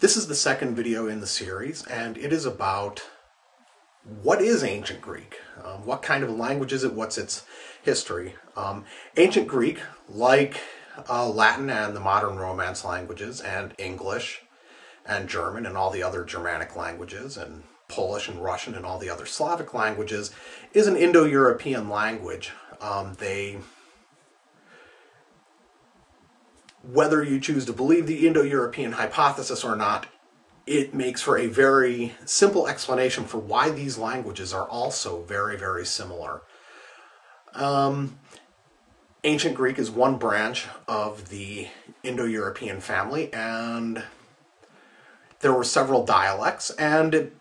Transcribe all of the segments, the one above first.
This is the second video in the series, and it is about what is ancient Greek? Um, what kind of language is it? What's its history? Um, ancient Greek, like uh, Latin and the modern Romance languages, and English and German and all the other Germanic languages, and Polish and Russian and all the other Slavic languages, is an Indo-European language. Um, they whether you choose to believe the Indo-European hypothesis or not, it makes for a very simple explanation for why these languages are also very, very similar. Um, Ancient Greek is one branch of the Indo-European family, and there were several dialects, and it,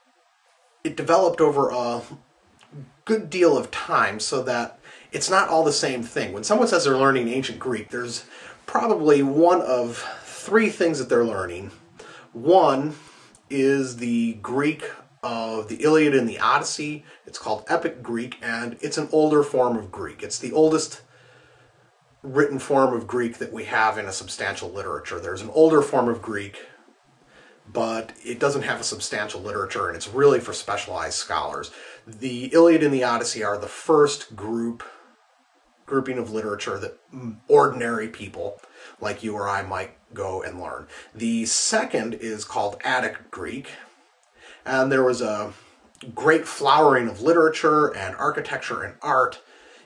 it developed over a good deal of time so that it's not all the same thing. When someone says they're learning ancient Greek, there's probably one of three things that they're learning. One is the Greek of the Iliad and the Odyssey. It's called Epic Greek, and it's an older form of Greek. It's the oldest written form of Greek that we have in a substantial literature. There's an older form of Greek, but it doesn't have a substantial literature, and it's really for specialized scholars. The Iliad and the Odyssey are the first group grouping of literature that ordinary people like you or I might go and learn. The second is called Attic Greek, and there was a great flowering of literature and architecture and art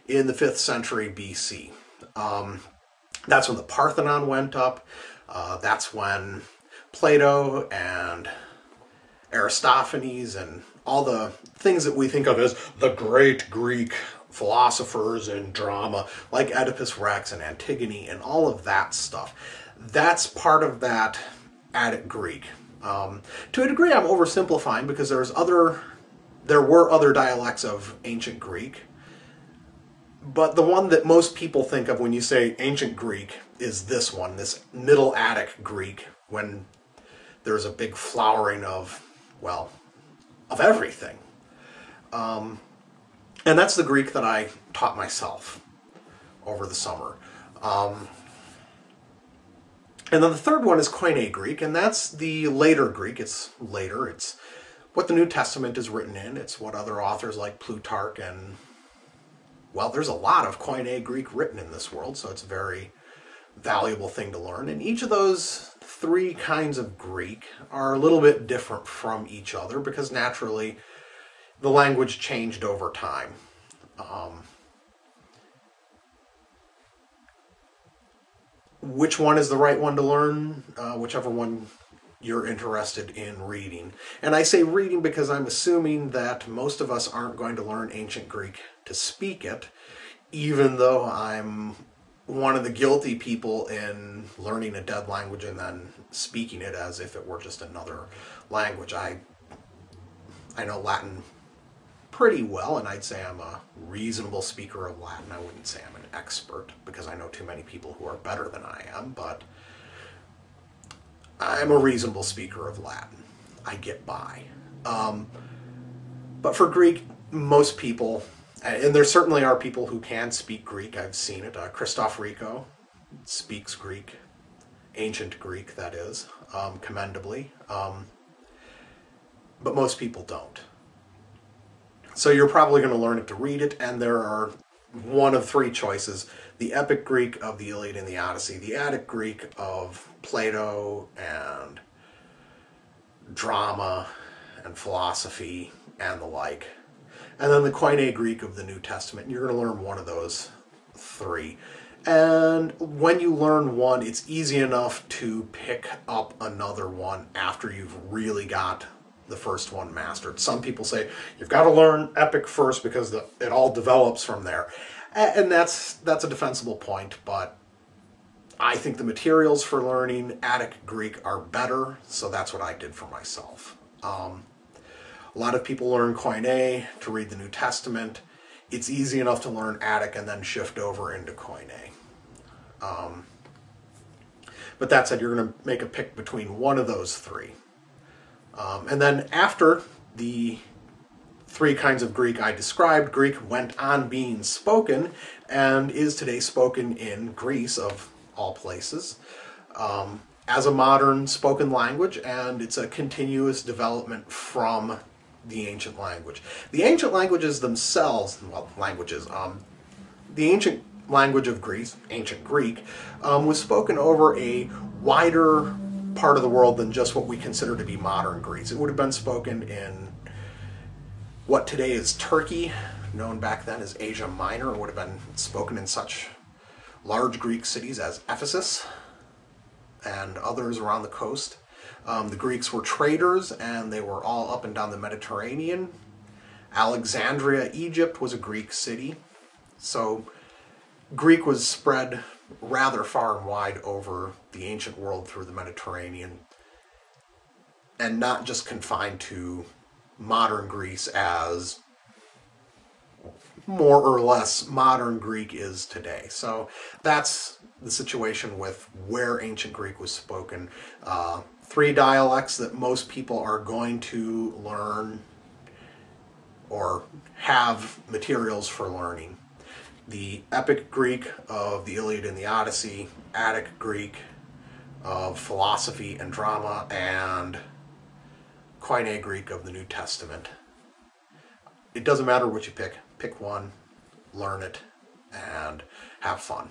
in the 5th century BC. Um, that's when the Parthenon went up. Uh, that's when Plato and Aristophanes and all the things that we think of as the great Greek philosophers and drama like Oedipus Rex and Antigone and all of that stuff. That's part of that Attic Greek. Um, to a degree, I'm oversimplifying because there's other, there were other dialects of ancient Greek, but the one that most people think of when you say ancient Greek is this one, this Middle Attic Greek, when there's a big flowering of, well, of everything. Um, and that's the Greek that I taught myself over the summer. Um, and then the third one is Koine Greek, and that's the later Greek. It's later. It's what the New Testament is written in. It's what other authors like Plutarch and, well, there's a lot of Koine Greek written in this world, so it's a very valuable thing to learn. And each of those three kinds of Greek are a little bit different from each other because naturally the language changed over time. Um, which one is the right one to learn? Uh, whichever one you're interested in reading. And I say reading because I'm assuming that most of us aren't going to learn ancient Greek to speak it, even though I'm one of the guilty people in learning a dead language and then speaking it as if it were just another language. I I know Latin pretty well, and I'd say I'm a reasonable speaker of Latin. I wouldn't say I'm an expert because I know too many people who are better than I am, but I'm a reasonable speaker of Latin. I get by. Um, but for Greek, most people, and there certainly are people who can speak Greek, I've seen it. Uh, Christophe Rico speaks Greek, ancient Greek, that is, um, commendably. Um, but most people don't. So you're probably going to learn it to read it, and there are one of three choices. The Epic Greek of the Iliad and the Odyssey, the Attic Greek of Plato and drama and philosophy and the like, and then the Koine Greek of the New Testament. You're going to learn one of those three. And when you learn one, it's easy enough to pick up another one after you've really got the first one mastered. Some people say you've got to learn Epic first because the, it all develops from there. And that's, that's a defensible point, but I think the materials for learning Attic Greek are better, so that's what I did for myself. Um, a lot of people learn Koine to read the New Testament. It's easy enough to learn Attic and then shift over into Koine. Um, but that said, you're going to make a pick between one of those three. Um, and then after the three kinds of Greek I described, Greek went on being spoken and is today spoken in Greece, of all places. Um, as a modern spoken language, and it's a continuous development from the ancient language. The ancient languages themselves, well, languages, um, the ancient language of Greece, ancient Greek, um, was spoken over a wider part of the world than just what we consider to be modern Greece. It would have been spoken in what today is Turkey, known back then as Asia Minor. It would have been spoken in such large Greek cities as Ephesus and others around the coast. Um, the Greeks were traders and they were all up and down the Mediterranean. Alexandria, Egypt was a Greek city. So Greek was spread rather far and wide over the ancient world through the Mediterranean and not just confined to modern Greece as more or less modern Greek is today. So that's the situation with where ancient Greek was spoken. Uh, three dialects that most people are going to learn or have materials for learning. The Epic Greek of the Iliad and the Odyssey, Attic Greek of philosophy and drama, and Koine Greek of the New Testament. It doesn't matter what you pick. Pick one, learn it, and have fun.